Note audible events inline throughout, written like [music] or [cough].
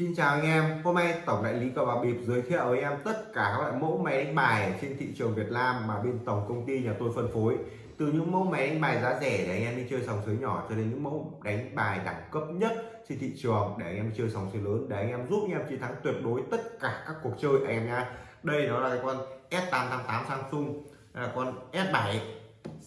Xin chào anh em, hôm nay Tổng đại lý cờ bạc bịp giới thiệu với em tất cả các loại mẫu máy đánh bài trên thị trường Việt Nam mà bên tổng công ty nhà tôi phân phối. Từ những mẫu máy đánh bài giá rẻ để anh em đi chơi sòng sới nhỏ cho đến những mẫu đánh bài đẳng cấp nhất trên thị trường để anh em chơi sòng sới lớn để anh em giúp anh em chiến thắng tuyệt đối tất cả các cuộc chơi anh em nha đây đó là cái con S888 Samsung đây là con S7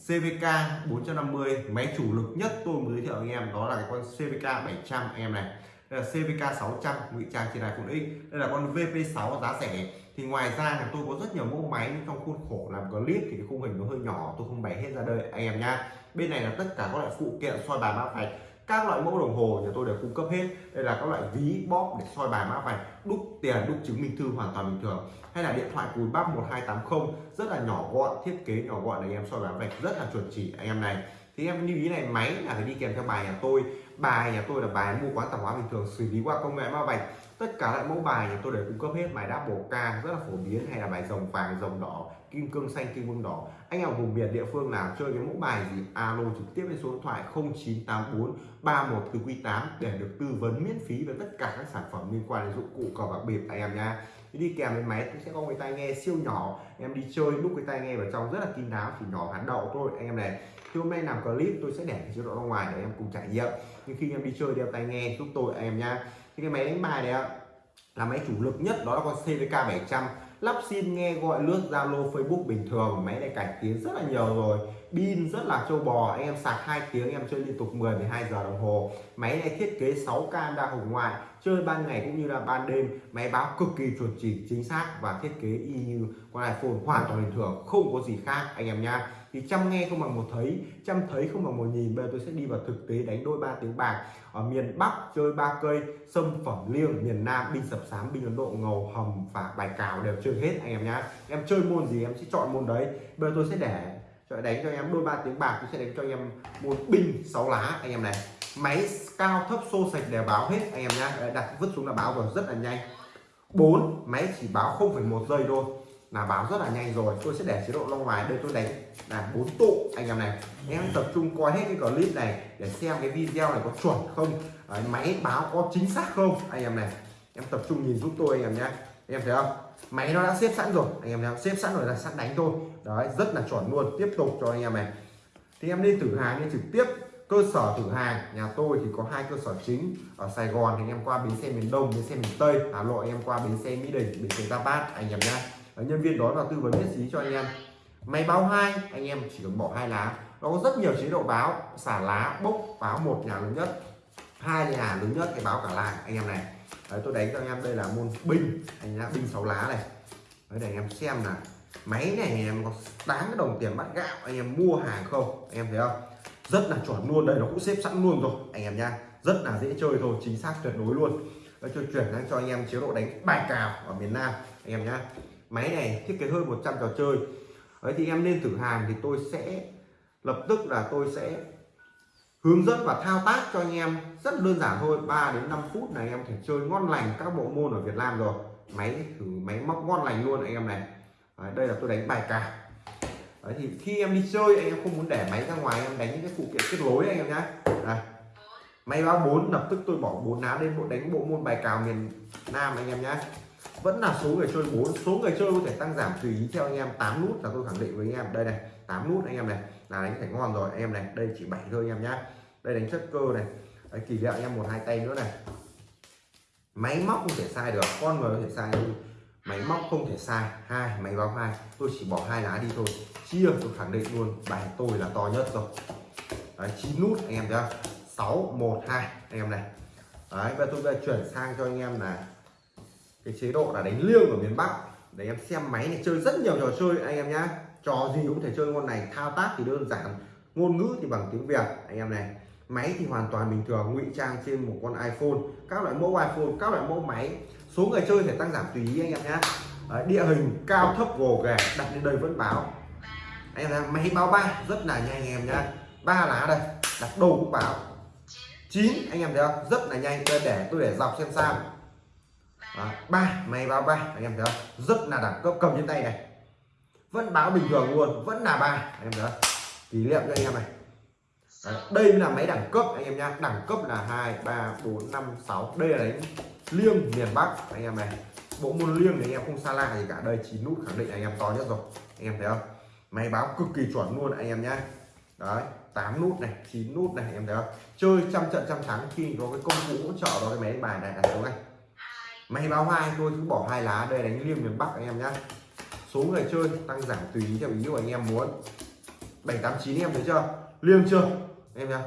CVK 450 máy chủ lực nhất tôi mới giới thiệu anh em đó là cái con CVK 700 anh em này đây là CVK 600 ngụy trang trên iPhone X. Đây là con VP6 giá rẻ. Thì ngoài ra thì tôi có rất nhiều mẫu máy trong khuôn khổ làm clip thì cái khung hình nó hơi nhỏ, tôi không bày hết ra đây. Anh em nha bên này là tất cả các loại phụ kiện soi bài mã vạch. Các loại mẫu đồng hồ nhà tôi đều cung cấp hết. Đây là các loại ví bóp để soi bài mã vạch, đúc tiền, đúc chứng minh thư hoàn toàn bình thường. Hay là điện thoại cùi bắp 1280 rất là nhỏ gọn, thiết kế nhỏ gọn để anh em soi bài mã vạch rất là chuẩn chỉ. Anh em này, thì em lưu ý này, máy là phải đi kèm theo bài nhà tôi bài nhà tôi là bài mua quán tạp hóa bình thường, xử lý qua công nghệ mã vạch tất cả lại mẫu bài nhà tôi đều cung cấp hết, bài đáp bổ ca rất là phổ biến, hay là bài rồng vàng rồng đỏ, kim cương, xanh, kim cương đỏ. Anh em vùng miền địa phương nào chơi cái mẫu bài gì, alo trực tiếp lên số điện thoại 0984 31 từ 8 để được tư vấn miễn phí về tất cả các sản phẩm liên quan đến dụng cụ cờ bạc bịp anh em nha đi kèm với máy cũng sẽ có cái tai nghe siêu nhỏ, em đi chơi lúc cái tai nghe vào trong rất là kín đáo, chỉ nhỏ hạt đậu thôi. Anh em này thì hôm nay làm clip, tôi sẽ để chế độ ra ngoài để em cùng trải nghiệm. Nhưng khi em đi chơi, đeo tai nghe, giúp tôi em nha thì cái máy đánh bài này là máy chủ lực nhất, đó là con CVK 700 lắp sim nghe gọi, lướt Zalo, Facebook bình thường. Máy này cải tiến rất là nhiều rồi. Pin rất là trâu bò. Anh em sạc 2 tiếng, em chơi liên tục 10 12 giờ đồng hồ. Máy này thiết kế 6 camera hồng ngoại, chơi ban ngày cũng như là ban đêm. Máy báo cực kỳ chuẩn chỉ, chính xác và thiết kế y như con iPhone hoàn toàn bình thường, không có gì khác, anh em nha thì chăm nghe không bằng một thấy chăm thấy không bằng một nhìn. Bây giờ tôi sẽ đi vào thực tế đánh đôi ba tiếng bạc. Ở miền Bắc chơi ba cây sâm phẩm liêng miền Nam binh sập sám binh Ấn Độ ngầu hầm và bài cào đều chơi hết anh em nhá. Em chơi môn gì em sẽ chọn môn đấy. Bây giờ tôi sẽ để cho đánh cho em đôi ba tiếng bạc tôi sẽ đánh cho em môn binh sáu lá anh em này. Máy cao thấp xô sạch đều báo hết anh em nhá. Đặt vứt xuống là báo vào rất là nhanh. 4 máy chỉ báo 0,1 giây thôi là báo rất là nhanh rồi tôi sẽ để chế độ long ngoài đây tôi đánh là bốn tụ anh em này. Em tập trung coi hết cái clip này để xem cái video này có chuẩn không. Đấy, máy báo có chính xác không anh em này. Em tập trung nhìn giúp tôi anh em nhé. Em thấy không? Máy nó đã xếp sẵn rồi. Anh em thấy xếp sẵn rồi là sẵn đánh thôi. Đấy rất là chuẩn luôn. Tiếp tục cho anh em này. Thì em đi thử hàng đi trực tiếp. Cơ sở thử hàng. Nhà tôi thì có hai cơ sở chính. Ở Sài Gòn thì anh em qua bến xe miền Đông bến xe miền Tây. Hà Nội em qua bến xe Mỹ Đình bến xe Giáp Bát anh em nhá nhân viên đó vào tư vấn miễn phí cho anh em. Máy báo hai anh em chỉ cần bỏ hai lá. Nó có rất nhiều chế độ báo xả lá bốc báo một nhà lớn nhất hai nhà lớn nhất thì báo cả làng anh em này. Đấy, tôi đánh cho anh em đây là môn binh. Anh em binh sáu lá này. Đấy để anh em xem là máy này anh em có đáng cái đồng tiền bắt gạo anh em mua hàng không? Anh em thấy không? Rất là chuẩn luôn đây nó cũng xếp sẵn luôn rồi anh em nha rất là dễ chơi thôi chính xác tuyệt đối luôn. Tôi chuyển sang cho anh em chế độ đánh bài cào ở miền Nam anh em nhá máy này thiết kế hơn 100 trò chơi. Đấy thì em nên thử hàng thì tôi sẽ lập tức là tôi sẽ hướng dẫn và thao tác cho anh em. Rất đơn giản thôi 3 đến 5 phút này em thể chơi ngon lành các bộ môn ở Việt Nam rồi. Máy thử máy móc ngon lành luôn anh em này. Đấy, đây là tôi đánh bài cào. Đấy thì khi em đi chơi anh em không muốn để máy ra ngoài em đánh những cái phụ kiện kết nối anh em nhé đây. Máy báo 4 lập tức tôi bỏ bốn lá lên bộ đánh bộ môn bài cào miền Nam anh em nhé vẫn là số người chơi 4 số người chơi có thể tăng giảm tùy ý theo anh em. 8 nút là tôi khẳng định với anh em. Đây này 8 nút anh em này. Là đánh phải ngon rồi anh em này. Đây chỉ 7 thôi anh em nhá. Đây đánh chất cơ này. Đấy, kỳ vọng anh em một hai tay nữa này. Máy móc không thể sai được. Con người có thể sai nhưng máy móc không thể sai. Hai máy báo hai. Tôi chỉ bỏ hai lá đi thôi. Chia tôi khẳng định luôn bài tôi là to nhất rồi. Đấy, 9 nút anh em thấy không 6 1 2 anh em này. Đấy và tôi bây chuyển sang cho anh em là cái chế độ là đánh liêng ở miền Bắc. Để em xem máy này, chơi rất nhiều trò chơi, anh em nhá. Trò gì cũng thể chơi ngon này, thao tác thì đơn giản, ngôn ngữ thì bằng tiếng Việt, anh em này. Máy thì hoàn toàn bình thường, ngụy trang trên một con iPhone. Các loại mẫu iPhone, các loại mẫu máy. Số người chơi thể tăng giảm tùy ý, anh em nhá. Địa hình cao, thấp, gồ ghề, đặt lên đây vẫn báo. Anh em thấy máy báo ba, rất là nhanh, anh em nhá. Ba lá đây, đặt đầu cũng báo. Chín, anh em thấy không? Rất là nhanh, tôi để tôi để dọc xem sao ba máy báo ba anh em thấy không rất là đẳng cấp cầm trên tay này vẫn báo bình thường luôn vẫn là ba anh em thấy không kỷ niệm cho anh em này Đấy, đây là máy đẳng cấp anh em nhá đẳng cấp là hai ba bốn năm sáu đây là đánh liêng miền Bắc anh em này bộ môn liêng thì anh em không xa lạ gì cả đây chín nút khẳng định anh em to nhất rồi anh em thấy không máy báo cực kỳ chuẩn luôn anh em nhá đấy 8 nút này 9 nút này em thấy không chơi trăm trận trăm thắng khi có cái công cụ hỗ trợ đó cái máy đánh bài này đặt xuống này máy báo hai, tôi cứ bỏ hai lá đây, đánh liêng miền Bắc anh em nhá. Số người chơi tăng giảm tùy ý theo ý của anh em muốn. 789 em thấy chưa? Liêng chưa? Em nhá.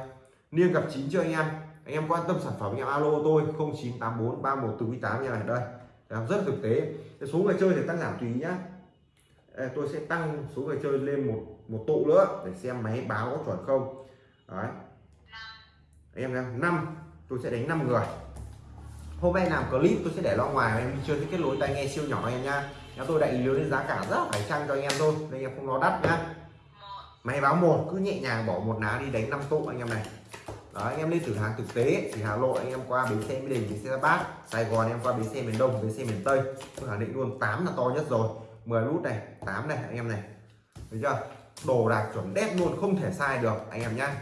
Liêng gặp chín chưa anh em? Anh em quan tâm sản phẩm anh em, alo tôi 0984 31 từ tám như này, đây. Rất thực tế. Số người chơi thì tăng giảm tùy ý nhá. Tôi sẽ tăng số người chơi lên một một tụ nữa, để xem máy báo có chuẩn không. Đấy. Anh em nhá, năm, tôi sẽ đánh 5 người hôm nay làm clip tôi sẽ để lo ngoài, em chưa thấy kết nối tai nghe siêu nhỏ em nha. nhà tôi đại lý lên giá cả rất phải chăng cho anh em thôi, nên em không lo đắt nhá. Máy báo một, cứ nhẹ nhàng bỏ một lá đi đánh năm tụ anh em này. Đó, anh em lên thử hàng thực tế thì Hà Nội anh em qua bến xe Mỹ Đình, bến xe Bát, Sài Gòn anh em qua bến xe miền Đông, bến xe miền Tây. Tôi khẳng định luôn 8 là to nhất rồi. 10 nút này 8 này, anh em này. Thấy chưa? Đồ đạc chuẩn đét luôn, không thể sai được, anh em nhá.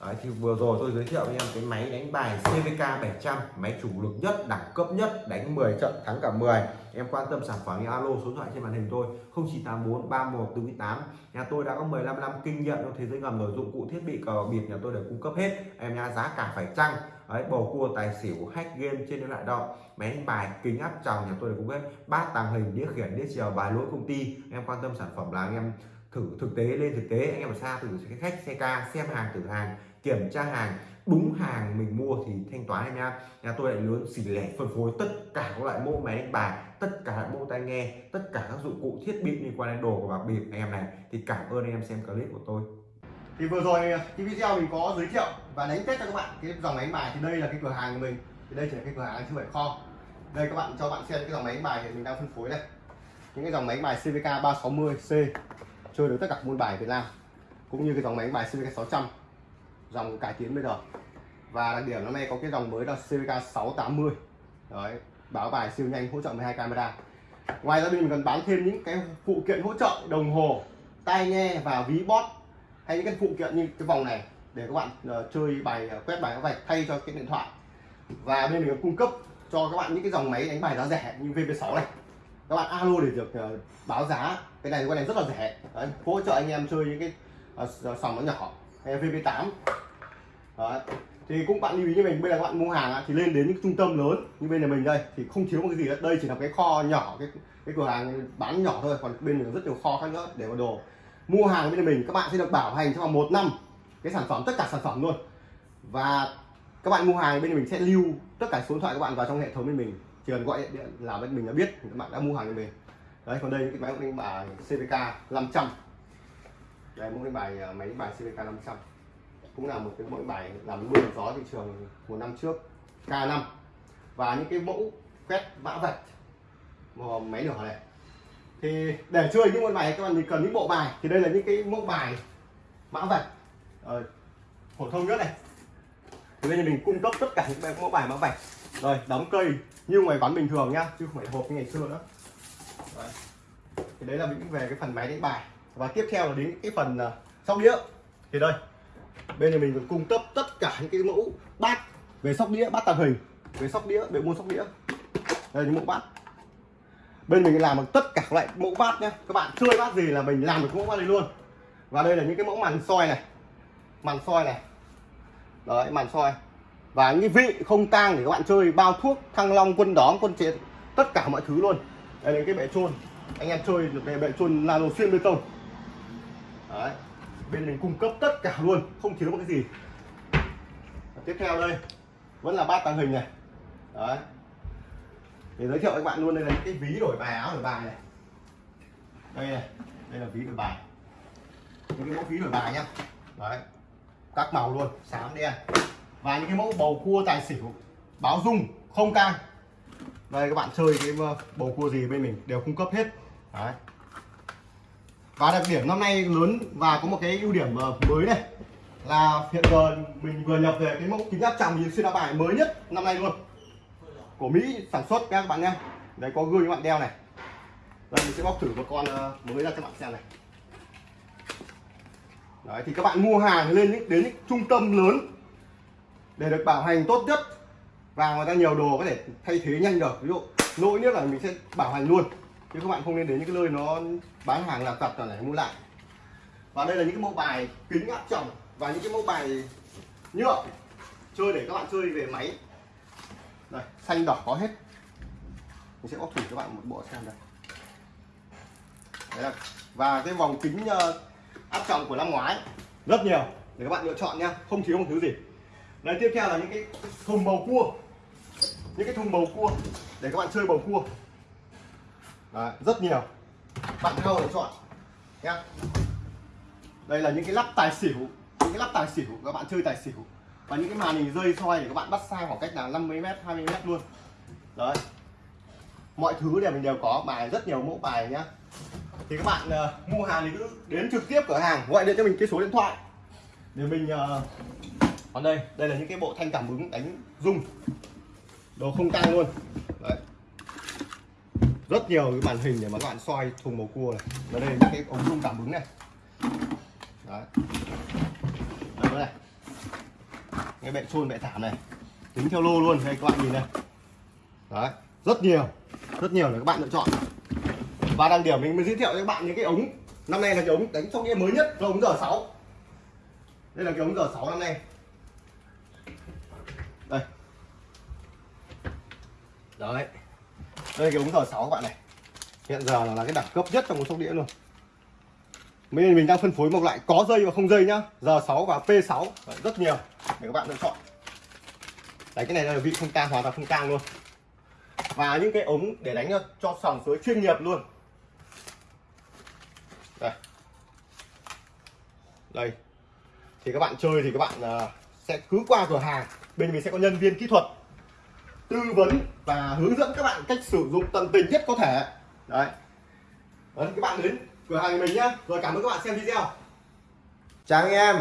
Đấy, thì vừa rồi tôi giới thiệu với em cái máy đánh bài CVK 700 máy chủ lực nhất đẳng cấp nhất đánh 10 trận thắng cả 10 em quan tâm sản phẩm thì alo số điện thoại trên màn hình tôi 0984 31 48 nhà tôi đã có 15 năm kinh nghiệm trong thế giới ngầm rồi dụng cụ thiết bị cờ bịp nhà tôi đều cung cấp hết. Em nha giá cả phải chăng? Đấy, bầu cua tài xỉu hack game trên điện thoại động máy đánh bài kính áp tròng nhà tôi đều cung cấp bát tàng hình đĩa khiển đĩa chiều bài lỗi công ty. Em quan tâm sản phẩm là anh em thử thực tế lên thực tế. Anh em ở xa thử khách, xe ca, xem hàng, thử hàng, kiểm tra hàng, đúng hàng mình mua thì thanh toán em nha nhà tôi lại lớn xỉ lẻ, phân phối tất cả các loại mẫu máy đánh bài, tất cả các mẫu tai nghe, tất cả các dụng cụ thiết bị liên quan đến đồ của bạc bịp anh em này. Thì cảm ơn anh em xem clip của tôi. Thì vừa rồi cái video mình có giới thiệu và đánh test cho các bạn cái dòng máy đánh bài. Thì đây là cái cửa hàng của mình. Thì đây chỉ là cái cửa hàng chứ không phải kho. Đây các bạn cho bạn xem cái dòng máy đánh bài thì mình đang phân phối đây. Những cái dòng máy đánh bài CVK 360C chơi được tất cả môn bài Việt Nam cũng như cái dòng máy đánh bài CVK 600 dòng cải tiến bây giờ. Và đặc điểm năm nay có cái dòng mới là CVK 680 đấy báo bài siêu nhanh hỗ trợ 12 camera. Ngoài ra bên mình còn bán thêm những cái phụ kiện hỗ trợ đồng hồ tai nghe và ví bot, hay những cái phụ kiện như cái vòng này để các bạn uh, chơi bài uh, quét bài các vạch thay cho cái điện thoại. Và bên mình cung cấp cho các bạn những cái dòng máy đánh bài giá rẻ như VP6 này các bạn alo để được uh, báo giá. Cái này cái này rất là rẻ. Đấy, hỗ trợ anh em chơi những cái uh, sòng nó nhỏ hay VP8 Đấy. thì cũng bạn lưu ý như mình bây giờ các bạn mua hàng thì lên đến những trung tâm lớn như bên nhà mình đây thì không thiếu một cái gì hết. Đây chỉ là cái kho nhỏ cái cái cửa hàng bán nhỏ thôi còn bên mình rất nhiều kho khác nữa để mà đồ. Mua hàng bên nhà mình các bạn sẽ được bảo hành trong vòng một năm cái sản phẩm tất cả sản phẩm luôn. Và các bạn mua hàng bên mình sẽ lưu tất cả số điện thoại các bạn vào trong hệ thống bên mình chỉ cần gọi điện là bên mình đã biết, các bạn đã mua hàng cho mình đấy, còn đây những cái máy đánh bài CVK 500 đây mẫu đánh bài à, máy đánh bài CVK 500 cũng là một cái mẫu bài làm mưa gió thị trường một năm trước K5 và những cái mẫu quét mã vạch máy nhỏ này. Thì để chơi những môn bài các bạn cần những bộ bài. Thì đây là những cái mẫu bài mã vạch rồi phổ thông nhất này. Thì bây giờ mình cung cấp tất cả những mẫu bài mã vạch. Rồi, đóng cây như ngoài bán bình thường nhá chứ không phải hộp như ngày xưa nữa. Đấy. thì đấy là những về cái phần máy đánh bài. Và tiếp theo là đến cái phần uh, sóc đĩa. Thì đây bên này mình còn cung cấp tất cả những cái mẫu bát về sóc đĩa bát tàng hình về sóc đĩa về mua sóc đĩa. Đây những mẫu bát. Bên mình làm được tất cả các loại mẫu bát nhé các bạn chơi bát gì là mình làm được mẫu bát này luôn. Và đây là những cái mẫu màn soi này. Màn soi này. Đấy màn soi và những vị không tang để các bạn chơi bao thuốc, thăng long, quân đóm, quân chế tất cả mọi thứ luôn. Đây là cái bệ trôn anh em chơi được cái bệ trôn nano xuyên bê tông. Đấy. Bên mình cung cấp tất cả luôn, không thiếu một cái gì. Và tiếp theo đây, vẫn là bát tàng hình này. Đấy. Để giới thiệu với các bạn luôn, đây là những cái ví đổi bài, áo đổi bài này. Đây này, đây là ví đổi bài. Những cái mẫu ví đổi bài nhá. Đấy. Các màu luôn, xám đen và những cái mẫu bầu cua tài xỉu, báo dung, không cang đây, các bạn chơi cái ờ, bầu cua gì bên mình đều cung cấp hết. Đấy. Và đặc điểm năm nay lớn và có một cái ưu điểm ờ, mới này là hiện giờ mình vừa nhập về cái mẫu kính áp tròng nhìn xuyên áo bài mới nhất năm nay luôn. Của Mỹ sản xuất các bạn nhé đấy, có gương các bạn đeo này. Đây, mình sẽ bóc thử một con ờ, mới ra cho bạn xem này. Đấy, thì các bạn mua hàng lên những đến những trung tâm lớn để được bảo hành tốt nhất. Và người ta nhiều đồ có thể thay thế nhanh được. Ví dụ lỗi nhất là mình sẽ bảo hành luôn. Chứ các bạn không nên đến những cái nơi nó bán hàng là tập là để mua lại. Và đây là những cái mẫu bài kính áp tròng và những cái mẫu bài nhựa chơi để các bạn chơi về máy. Đây xanh đỏ có hết. Mình sẽ bóc thử các bạn một bộ xem đây. Đấy là, và cái vòng kính ờ, áp tròng của năm ngoái rất nhiều. Để các bạn lựa chọn nha không thiếu một thứ gì đấy tiếp theo là những cái thùng bầu cua. Những cái thùng bầu cua để các bạn chơi bầu cua. Đấy, rất nhiều. Bạn nào lựa chọn nha đây là những cái lắp tài xỉu những cái lắp tài xỉu. Các bạn chơi tài xỉu. Và những cái màn hình rơi soi để các bạn bắt xa khoảng cách là 50 m 20 m luôn. Đấy. Mọi thứ đều mình đều có bài rất nhiều mẫu bài nhá. Thì các bạn uh, mua hàng thì cứ đến trực tiếp cửa hàng gọi điện cho mình cái số điện thoại. Để mình uh, còn đây đây là những cái bộ thanh cảm ứng đánh rung. Đồ không căng luôn. Đấy. Rất nhiều cái màn hình để mà các bạn soi thùng màu cua này. Và đây là những cái ống rung cảm ứng này. Đấy. Đây này. Cái bệ trôn bệ thảm này. Tính theo lô luôn, đây các bạn nhìn này. Đấy. Rất nhiều. Rất nhiều để các bạn lựa chọn. Và đang điểm mình mới giới thiệu cho các bạn những cái ống. Năm nay là cái ống đánh trong game mới nhất, là ống giờ 6 đây là cái ống giờ 6 năm nay. Đấy. Đây cái ống giờ 6 các bạn này. Hiện giờ là cái đẳng cấp nhất trong một sóc đĩa luôn. Mình mình đang phân phối một loại có dây và không dây nhá. Giờ 6 và P6 đấy, rất nhiều để các bạn lựa chọn. Đấy cái này là vị không tang hoàn toàn không tang luôn. Và những cái ống để đánh cho sòng suối chuyên nghiệp luôn. Đây. Đây. Thì các bạn chơi thì các bạn uh, sẽ cứ qua cửa hàng. Bên mình sẽ có nhân viên kỹ thuật tư vấn và hướng dẫn các bạn cách sử dụng tận tình nhất có thể. Đấy, đấy các bạn đến cửa hàng mình nhá. Rồi cảm ơn các bạn xem video. Chào anh em.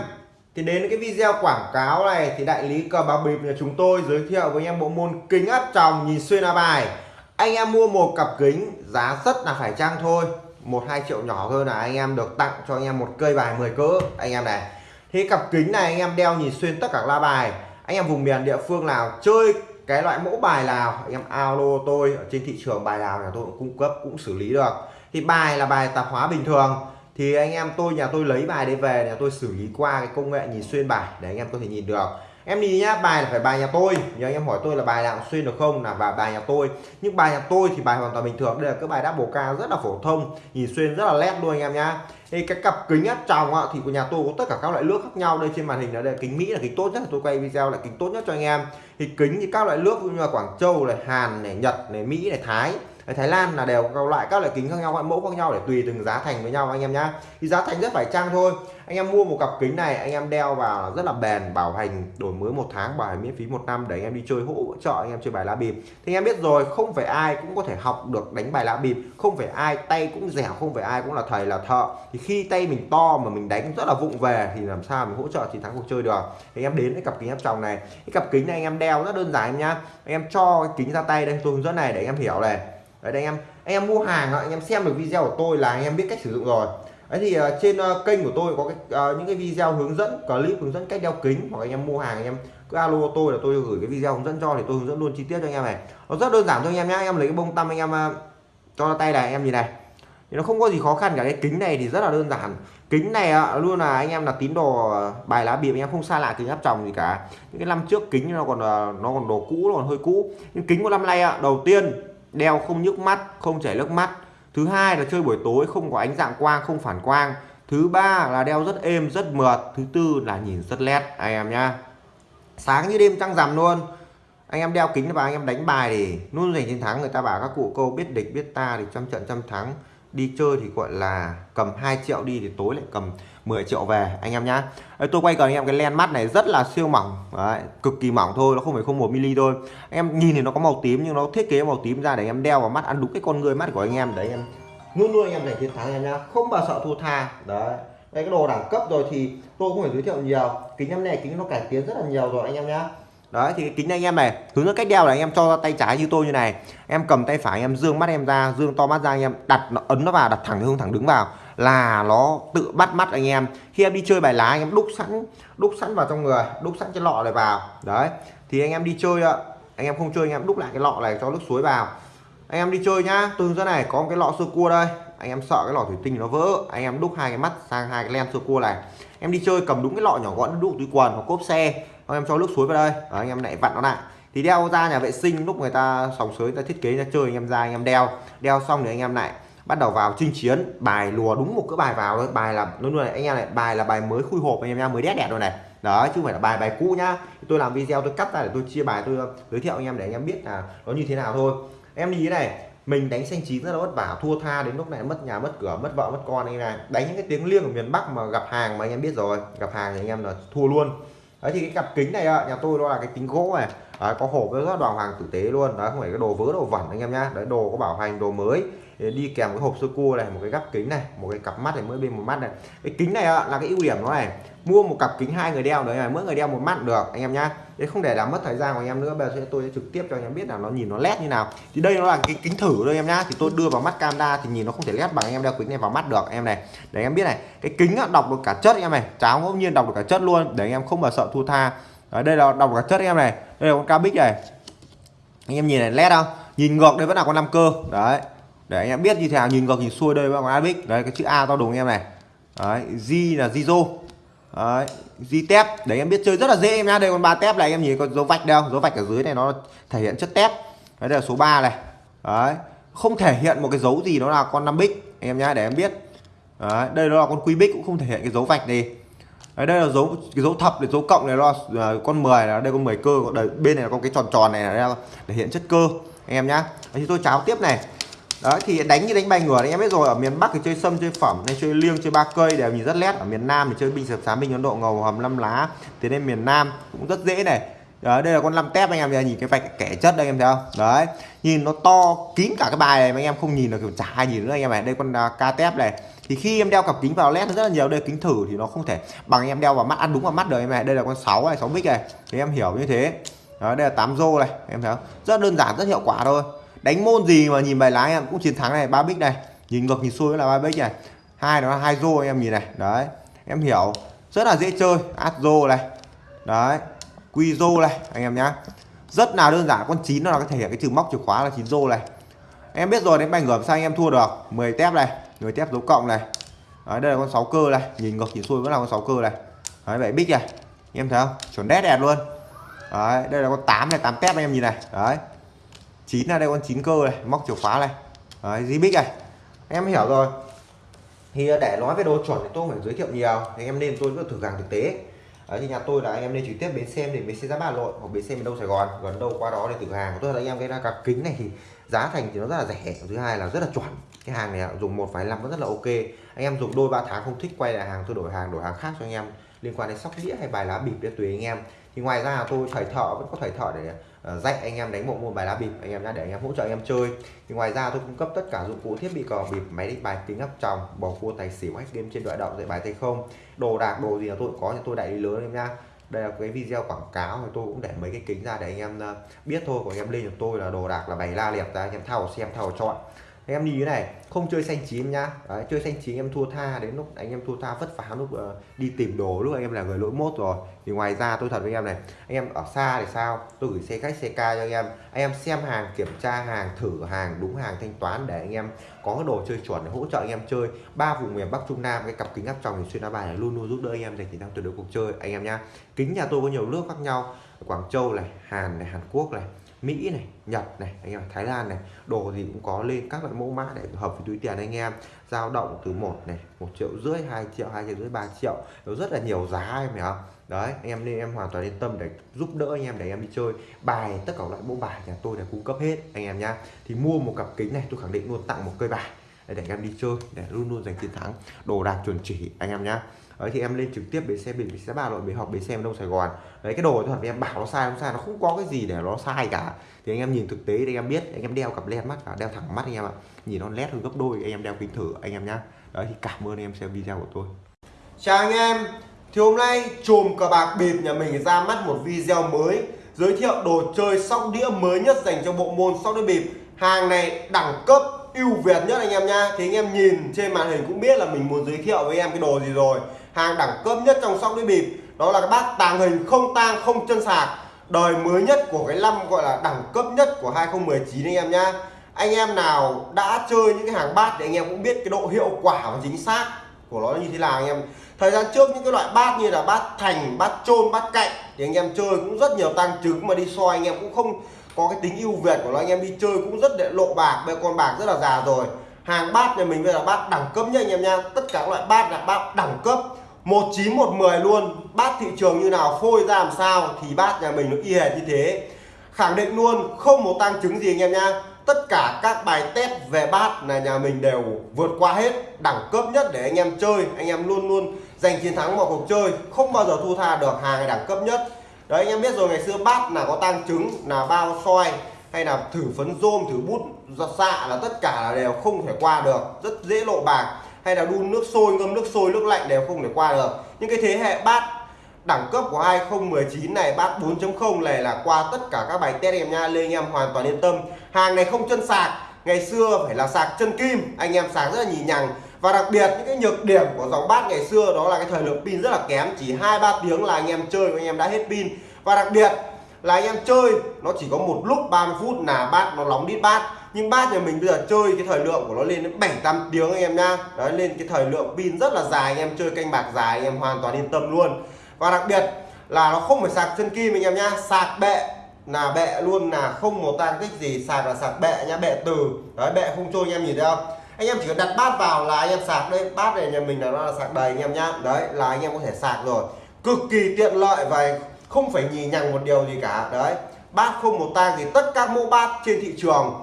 Thì đến cái video quảng cáo này thì đại lý cờ bạc bịp nhà chúng tôi giới thiệu với anh em bộ môn kính áp tròng nhìn xuyên lá bài. Anh em mua một cặp kính giá rất là phải chăng thôi. Một hai triệu nhỏ hơn là anh em được tặng cho anh em một cây bài 10 cỡ. Anh em này. Thế cặp kính này anh em đeo nhìn xuyên tất cả la bài. Anh em vùng miền địa phương nào chơi cái loại mẫu bài nào, em alo tôi, ở trên thị trường bài nào nhà tôi cũng cung cấp, cũng xử lý được. Thì bài là bài tạp hóa bình thường. Thì anh em tôi, nhà tôi lấy bài đấy về, nhà tôi xử lý qua cái công nghệ nhìn xuyên bài, để anh em có thể nhìn được em đi nhá, bài là phải bài nhà tôi. Nhớ anh em hỏi tôi là bài nào xuyên được không? Là bài bài nhà tôi. Nhưng bài nhà tôi thì bài hoàn toàn bình thường. Đây là cái bài double ca rất là phổ thông. Nhìn xuyên rất là nét luôn anh em nhá. Thì cái cặp kính áp tròng thì của nhà tôi có tất cả các loại nước khác nhau. Đây trên màn hình là đây, kính mỹ là kính tốt nhất. Tôi quay video là kính tốt nhất cho anh em. Thì kính thì các loại nước như là quảng châu này, hàn này, nhật này, mỹ này, thái. Thái Lan là đều có loại các loại kính khác nhau, các mẫu khác nhau để tùy từng giá thành với nhau, anh em nhá. Thì giá thành rất phải chăng thôi. Anh em mua một cặp kính này, anh em đeo vào rất là bền, bảo hành đổi mới một tháng, bảo hành miễn phí một năm để anh em đi chơi hỗ trợ, anh em chơi bài lá bịp. Thì anh em biết rồi, không phải ai cũng có thể học được đánh bài lá bịp. Không phải ai tay cũng dẻo, không phải ai cũng là thầy là thợ. Thì khi tay mình to mà mình đánh rất là vụng về thì làm sao mình hỗ trợ thì thắng cuộc chơi được. Thì anh em đến với cặp kính áp tròng này. Cái cặp kính này anh em đeo rất đơn giản em nhá. Anh em cho cái kính ra tay đây, tôi hướng dẫn này để anh em hiểu này đấy anh em anh em mua hàng anh em xem được video của tôi là anh em biết cách sử dụng rồi đấy thì uh, trên uh, kênh của tôi có cái, uh, những cái video hướng dẫn clip hướng dẫn cách đeo kính hoặc anh em mua hàng anh em cứ alo tôi là tôi gửi cái video hướng dẫn cho thì tôi hướng dẫn luôn chi tiết cho anh em này nó rất đơn giản thôi anh em nhé anh em lấy cái bông tăm anh em uh, cho tay này anh em nhìn này thì nó không có gì khó khăn cả cái kính này thì rất là đơn giản kính này luôn là anh em là tín đồ bài lá bịp anh em không xa lạ kính áp tròng gì cả những cái năm trước kính nó còn nó còn đồ cũ nó còn hơi cũ nhưng kính của năm nay đầu tiên đeo không nhức mắt, không chảy nước mắt. Thứ hai là chơi buổi tối không có ánh dạng quang, không phản quang. Thứ ba là đeo rất êm, rất mượt. Thứ tư là nhìn rất nét anh em nhá. Sáng như đêm trăng rằm luôn. Anh em đeo kính và anh em đánh bài thì luôn giành chiến thắng, người ta bảo các cụ câu biết địch, biết ta thì trăm trận trăm thắng đi chơi thì gọi là cầm 2 triệu đi thì tối lại cầm 10 triệu về anh em nhá. Đấy, tôi quay cần anh em cái len mắt này rất là siêu mỏng Đấy, cực kỳ mỏng thôi nó không phải không một mm thôi. Anh em nhìn thì nó có màu tím nhưng nó thiết kế màu tím ra để em đeo vào mắt ăn đúng cái con người mắt của anh em. Đấy em luôn luôn anh em giành chiến thắng em nhá không bao sợ thua tha. Đấy đây cái đồ đẳng cấp rồi thì tôi cũng phải giới thiệu nhiều kính em này kính nó cải tiến rất là nhiều rồi anh em nhá đấy, thì cái kính anh em này, hướng dẫn cách đeo là anh em cho tay trái như tôi như này. Em cầm tay phải, em dương mắt em ra, dương to mắt ra, anh em đặt nó, ấn nó vào, đặt thẳng hướng thẳng đứng vào là nó tự bắt mắt anh em. Khi em đi chơi bài lá, anh em đúc sẵn đúc sẵn vào trong người, đúc sẵn cái lọ này vào. Đấy, thì anh em đi chơi anh em không chơi, anh em đúc lại cái lọ này cho nước suối vào. Anh em đi chơi nhá, tôi hướng dẫn này, có một cái lọ sơ cua đây. Anh em sợ cái lọ thủy tinh nó vỡ, anh em đúc hai cái mắt sang hai cái len sơ cua này. Em đi chơi cầm đúng cái lọ nhỏ gọn, đúc túi quần hoặc cốp xe anh em cho nước suối vào đây Đó, anh em lại vặn nó lại thì đeo ra nhà vệ sinh lúc người ta sòng sới ta thiết kế ra chơi anh em ra anh em đeo đeo xong thì anh em lại bắt đầu vào chinh chiến bài lùa đúng một cái bài vào thôi bài là luôn luôn này anh em này bài là bài mới khui hộp anh em nha mới đét đẹp rồi này đó chứ không phải là bài bài cũ nhá tôi làm video tôi cắt ra để tôi chia bài tôi giới thiệu anh em để anh em biết là nó như thế nào thôi em đi thế này mình đánh xanh chín rất là vất vả thua tha đến lúc này mất nhà mất cửa mất vợ mất con anh này đánh những cái tiếng liêng ở miền Bắc mà gặp hàng mà anh em biết rồi gặp hàng thì anh em là thua luôn đấy thì cái cặp kính này nhà tôi đó là cái kính gỗ này. Đấy, có hộp với rất đoàn hoàng tử tế luôn. Đấy không phải cái đồ vớ đồ vẩn anh em nhá. Đấy đồ có bảo hành đồ mới. Đi kèm cái hộp sơ cua này một cái gắp kính này một cái cặp mắt này mỗi bên một mắt này. Cái kính này là cái ưu điểm nó này. Mua một cặp kính hai người đeo đấy là mỗi người đeo một mắt được anh em nhá để không để làm mất thời gian của anh em nữa, bây giờ tôi sẽ trực tiếp cho anh em biết là nó nhìn nó led như nào. Thì đây nó là cái kính thử thôi em nhá. Thì tôi đưa vào mắt camera thì nhìn nó không thể led bằng anh em đeo kính này vào mắt được, em này. Để anh em biết này, cái kính đọc được cả chất em này. Cháo ngẫu nhiên đọc được cả chất luôn, để anh em không mà sợ thua tha. Ở đây là đọc được cả chất em này. Đây là con cabic này. Anh em nhìn này, led không? Nhìn ngược đây vẫn là con năm cơ. Đấy, để anh em biết như thế nào, nhìn ngược nhìn xuôi đây vẫn là con abic đấy, cái chữ a to đùng em này. Đấy, G là Zizo đấy di tép. Để em biết chơi rất là dễ em nhá. Đây con ba tép này em nhìn có dấu vạch đâu dấu vạch ở dưới này nó thể hiện chất tép. Đấy là số 3 này. Đấy không thể hiện một cái dấu gì đó là con năm bích em nhá để em biết. Đấy, đây nó là con quy bích cũng không thể hiện cái dấu vạch gì. Đấy, đây là dấu cái dấu thập để dấu cộng này là à, con 10 là đây con 10 cơ. Đây, bên này là có cái tròn tròn này là để hiện chất cơ em nhá. Đấy, thì tôi cháo tiếp này đấy thì đánh như đánh bài ngửa anh em biết rồi. Ở miền bắc thì chơi sâm chơi phẩm nên chơi liêng chơi ba cây đều nhìn rất nét. ở miền nam thì chơi binh sập sám binh ấn độ ngầu hầm năm lá. Thế nên miền nam cũng rất dễ này. Đấy, đây là con năm tép anh em nhìn cái vạch kẻ chất đây anh em thấy không? Đấy nhìn nó to kín cả cái bài này mà anh em không nhìn được kiểu chả ai nhìn nữa anh em này đây con uh, ca tép này. Thì khi em đeo cặp kính vào led rất là nhiều. Đây kính thử thì nó không thể bằng em đeo vào mắt ăn đúng vào mắt được em này đây là con 6 này 6 bích này. Thì em hiểu như thế. Đó, đây là 8 rô này em thấy không? Rất đơn giản rất hiệu quả thôi đánh môn gì mà nhìn bài lái em cũng chiến thắng này ba bích này. Nhìn ngược nhìn xuôi là ba bích này. Hai nó là hai rô em nhìn này. Đấy em hiểu. Rất là dễ chơi. Át rô này. Đấy quy rô này anh em nhá. Rất là đơn giản con chín nó là cái thể hiện cái chữ móc chìa khóa là chín rô này. Em biết rồi đến bài ngửa sao anh em thua được. 10 tép này 10 tép dấu cộng này. Đấy, đây là con 6 cơ này. Nhìn ngược nhìn xuôi vẫn là con 6 cơ này. Đấy vậy bích này. Em thấy không? Chuẩn đét đẹp luôn. Đấy đây là con 8 này 8 tép anh em nhìn này. Đấy chín là đây con chín cơ này móc chìa khóa này. Đấy di bích này. Em hiểu rồi. Thì à, để nói về đồ chuẩn thì tôi phải giới thiệu nhiều thì em nên tôi vẫn thử hàng thực tế. Đấy, thì nhà tôi là anh em nên trực tiếp bến xe để bến xe giá Hà Nội hoặc bến xe miền Đông Sài Gòn gần đâu qua đó để thử hàng. Tôi là anh em cái ra cặp kính này thì giá thành thì nó rất là rẻ thứ hai là rất là chuẩn. Cái hàng này dùng một vài năm nó rất là ok. Anh em dùng đôi ba tháng không thích quay lại hàng tôi đổi hàng đổi hàng khác cho anh em. Liên quan đến sóc đĩa hay bài lá bịp để tùy anh em. Thì ngoài ra tôi thầy thợ vẫn có thầy thợ để Ờ, dạy anh em đánh bộ môn bài lá bịp, anh em nhá, để anh em hỗ trợ anh em chơi. Thì ngoài ra tôi cung cấp tất cả dụng cụ thiết bị cờ bịp, máy đánh bài kính áp tròng, bầu cua tài xỉu, hack game trên đoạn động dạy bài tay không. Đồ đạc, đồ gì là tôi có thì tôi đại lý lớn em nhá. Đây là cái video quảng cáo thì tôi cũng để mấy cái kính ra để anh em ờ, biết thôi. Của anh em lên cho tôi là đồ đạc là bày la liệt ra, anh em thao xem, thao chọn em đi thế này không chơi xanh chín nhá. Đấy, chơi xanh chín em thua tha đến lúc anh em thua tha vất vả lúc uh, đi tìm đồ lúc anh em là người lỗi mốt rồi. Thì ngoài ra tôi thật với anh em này anh em ở xa thì sao? Tôi gửi xe khách xe ca cho anh em. Anh em xem hàng kiểm tra hàng thử hàng đúng hàng thanh toán để anh em có đồ chơi chuẩn để hỗ trợ anh em chơi. Ba vùng miền Bắc Trung Nam cái cặp kính áp tròng thì xuyên đá bài này luôn luôn giúp đỡ anh em giành chiến thắng tuyệt đối cuộc chơi anh em nhá. Kính nhà tôi có nhiều nước khác nhau. Quảng Châu này Hàn này Hàn Quốc này. Mỹ này Nhật này anh em Thái Lan này. Đồ gì cũng có lên các loại mẫu mã để hợp với túi tiền anh em. Dao động từ một này một triệu rưỡi hai triệu hai triệu rưỡi ba triệu. Nó rất là nhiều giá em hiểu không đấy anh em nên em hoàn toàn yên tâm để giúp đỡ anh em để anh em đi chơi. Bài tất cả loại mẫu bài nhà tôi là cung cấp hết anh em nhá. Thì mua một cặp kính này tôi khẳng định luôn tặng một cây bài để, để anh em đi chơi để luôn luôn giành chiến thắng. Đồ đạc chuẩn chỉ anh em nhá đấy, thì em lên trực tiếp bến xe biển bến xe ba nội bến học bến xe đông sài gòn. Đấy, cái đồ thật em bảo nó sai, không sai, nó không có cái gì để nó sai cả. Thì anh em nhìn thực tế thì anh em biết, anh em đeo cặp len mắt và đeo thẳng mắt anh em ạ. Nhìn nó lét hơn gấp đôi, anh em đeo kính thử, anh em nhá. Đấy, thì cảm ơn anh em xem video của tôi. Chào anh em. Thì hôm nay chùm cờ bạc bịp nhà mình ra mắt một video mới, giới thiệu đồ chơi sóc đĩa mới nhất dành cho bộ môn sóc đĩa bịp. Hàng này đẳng cấp ưu việt nhất anh em nha thì anh em nhìn trên màn hình cũng biết là mình muốn giới thiệu với em cái đồ gì rồi hàng đẳng cấp nhất trong sóc đĩa bịp. Đó là cái bát tàng hình không tang, không chân sạc. Đời mới nhất của cái năm gọi là đẳng cấp nhất của 2019 anh em nhá. Anh em nào đã chơi những cái hàng bát thì anh em cũng biết cái độ hiệu quả và chính xác của nó như thế nào anh em. Thời gian trước những cái loại bát như là bát thành, bát trôn bát cạnh thì anh em chơi cũng rất nhiều tăng trứng mà đi soi anh em cũng không có cái tính ưu việt của nó. Anh em đi chơi cũng rất để lộ bạc bây con bạc rất là già rồi. Hàng bát nhà mình bây giờ bát đẳng cấp nhất anh em nha tất cả các loại bát là bát đẳng cấp. 19 110 luôn. Bát thị trường như nào, phôi ra làm sao thì bát nhà mình nó y hệt như thế. Khẳng định luôn, không một tăng chứng gì anh em nha tất cả các bài test về bát là nhà mình đều vượt qua hết. Đẳng cấp nhất để anh em chơi. Anh em luôn luôn giành chiến thắng vào cuộc chơi. Không bao giờ thu tha được hàng đẳng cấp nhất. Đấy, anh em biết rồi, ngày xưa bát là có tăng chứng, là bao soi, hay là thử phấn rôm, thử bút, giọt xạ là tất cả là đều không thể qua được. Rất dễ lộ bạc hay là đun nước sôi, ngâm nước sôi, nước lạnh đều không thể qua được. Những cái thế hệ bát đẳng cấp của 2019 này bát 4.0 này là qua tất cả các bài test em nha lên anh em hoàn toàn yên tâm. Hàng này không chân sạc, ngày xưa phải là sạc chân kim, anh em sạc rất là nhì nhằng. Và đặc biệt, những cái nhược điểm của dòng bát ngày xưa đó là cái thời lượng pin rất là kém, chỉ hai ba tiếng là anh em chơi anh em đã hết pin. Và đặc biệt là anh em chơi, nó chỉ có một lúc 30 phút là bát nó nóng đít bát nhưng bát nhà mình bây giờ chơi cái thời lượng của nó lên đến 7 8 tiếng anh em nha đấy, lên cái thời lượng pin rất là dài, anh em chơi canh bạc dài, anh em hoàn toàn yên tâm luôn. Và đặc biệt là nó không phải sạc chân kim anh em nhá, sạc bệ, là bệ luôn, là không một tan tích gì, sạc là sạc bệ nha bệ từ. Đấy, bệ không trôi, anh em nhìn thấy không? Anh em chỉ cần đặt bát vào là anh em sạc đây, bát này nhà mình là nó là sạc đầy anh em nhá. Đấy, là anh em có thể sạc rồi. Cực kỳ tiện lợi và không phải nhì nhằng một điều gì cả. Đấy, bát không một tang gì tất cả mẫu bát trên thị trường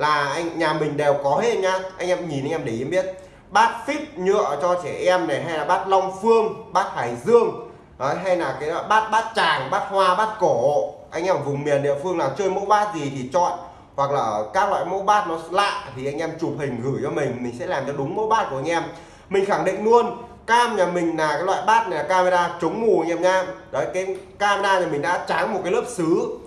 là anh nhà mình đều có hết nhá anh em nhìn anh em để ý biết. Bát phít nhựa cho trẻ em này hay là bát long phương bát hải dương. Đấy, hay là cái bát bát tràng bát hoa bát cổ. Anh em ở vùng miền địa phương nào chơi mẫu bát gì thì chọn. Hoặc là các loại mẫu bát nó lạ thì anh em chụp hình gửi cho mình. Mình sẽ làm cho đúng mẫu bát của anh em. Mình khẳng định luôn cam nhà mình là cái loại bát này là camera chống mù anh em nha. Đấy cái camera nhà mình đã tráng một cái lớp sứ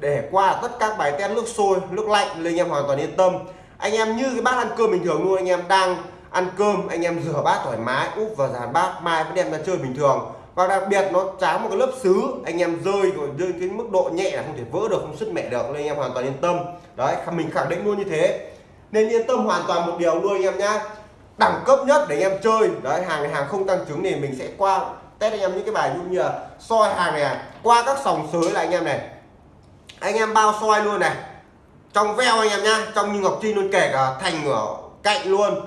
để qua tất các bài test nước sôi, nước lạnh, nên anh em hoàn toàn yên tâm. Anh em như cái bát ăn cơm bình thường luôn, anh em đang ăn cơm, anh em rửa bát thoải mái, úp vào dàn bát, mai vẫn đem ra chơi bình thường. Và đặc biệt nó tráng một cái lớp sứ anh em rơi rồi rơi cái mức độ nhẹ là không thể vỡ được, không sứt mẹ được, nên anh em hoàn toàn yên tâm. Đấy mình khẳng định luôn như thế. Nên yên tâm hoàn toàn một điều luôn, anh em nhá. Đẳng cấp nhất để anh em chơi. Đấy, hàng này hàng không tăng trứng thì mình sẽ qua test anh em những cái bài như là soi hàng này à, qua các sòng sới là anh em này anh em bao soi luôn này. Trong veo anh em nhá trong như ngọc trinh luôn kể cả thành ở cạnh luôn.